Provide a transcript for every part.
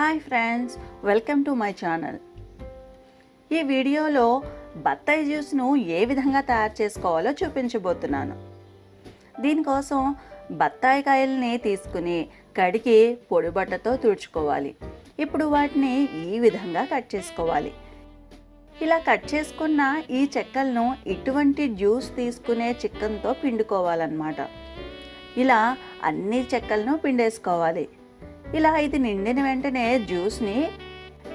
Hi friends welcome to my channel. ఈ వీడియోలో బత్తాయి జ్యూస్ను ఏ విధంగా తయారు చేసుకోవాలో చూపించబోతున్నాను. దీనికోసం బత్తాయి కాయల్ని తీసుకుని కడిగి పొడిబట్టతో తుడుచుకోవాలి. ఇప్పుడు వాటిని ఈ విధంగా కట్ చేసుకోవాలి. ఇలా కట్ చేసుకున్న ఈ చెక్కలను ఇటువంటి జ్యూస్ తీసుకునే చిక్కన్తో పిండుకోవాలన్నమాట. ఇలా అన్ని చెక్కలను పిండేసుకోవాలి. ఇలా ఇది నిండిన వెంటనే జ్యూస్ని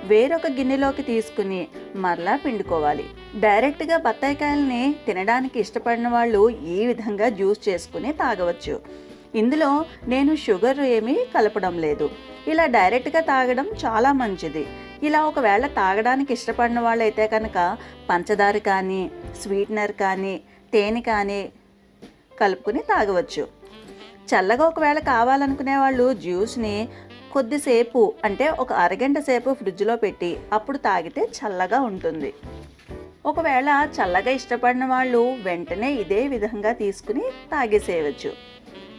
వేరొక గిన్నెలోకి తీసుకుని మరలా పిండుకోవాలి. డైరెక్ట్గా బత్తాయికాయల్ని తినడానికి ఇష్టపడిన వాళ్ళు ఈ విధంగా జ్యూస్ చేసుకుని తాగవచ్చు. ఇందులో నేను షుగర్ ఏమీ కలపడం లేదు. ఇలా డైరెక్ట్గా తాగడం చాలా మంచిది. ఇలా ఒకవేళ తాగడానికి ఇష్టపడిన వాళ్ళైతే కనుక పంచదార కానీ స్వీట్నర్ కానీ తేనె కానీ కలుపుకుని తాగవచ్చు. చల్లగా ఒకవేళ కావాలనుకునే వాళ్ళు జ్యూస్ని కొద్దిసేపు అంటే ఒక అరగంట సేపు ఫ్రిడ్జ్లో పెట్టి అప్పుడు తాగితే చల్లగా ఉంటుంది. ఒకవేళ చల్లగా ఇష్టపడిన వాళ్ళు వెంటనే ఇదే విధంగా తీసుకుని తాగేసేయవచ్చు.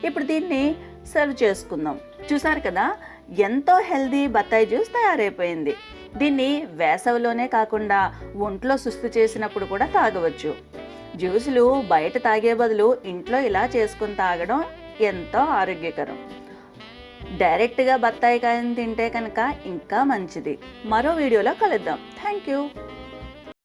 ఇప్పుడు దీన్ని సర్వ్ చేసుకుందాం. చూసారు కదా ఎంతో హెల్దీ బత్తాయి జ్యూస్ తయారైపోయింది. దీన్ని వేసవిలోనే కాకుండా ఒంట్లో సుస్తు చేసినప్పుడు కూడా తాగవచ్చు. జ్యూసులు బయట తాగే బదులు ఇంట్లో ఇలా చేసుకుని తాగడం ఎంతో ఆరోగ్యకరం. డైరెక్ట్గా బత్తాయి కాయని తింటే కనుక ఇంకా మంచిది. మరో వీడియోలో కలుద్దాం. Thank you